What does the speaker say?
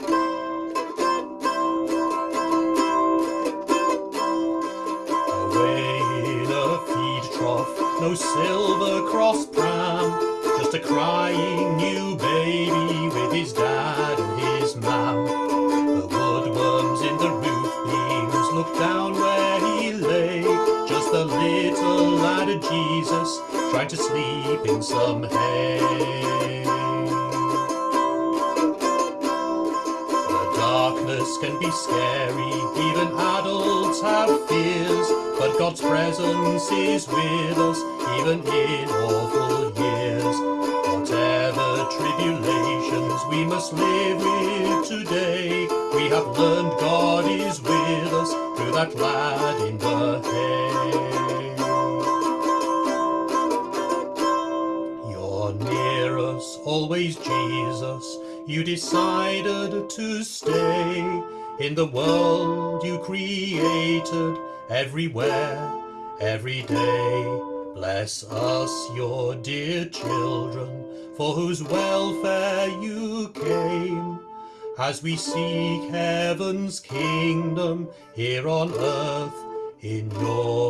Away in a feed trough, no silver cross pram, just a crying new baby with his dad and his mam. The woodworms in the roof beams looked down where he lay, just a little lad of Jesus trying to sleep in some hay. Darkness can be scary, even adults have fears, but God's presence is with us, even in awful years. Whatever tribulations we must live with today, we have learned God is with us through that lad in the hay. You're near us, always Jesus. You decided to stay in the world you created, everywhere, every day. Bless us, your dear children, for whose welfare you came. As we seek heaven's kingdom here on earth in your.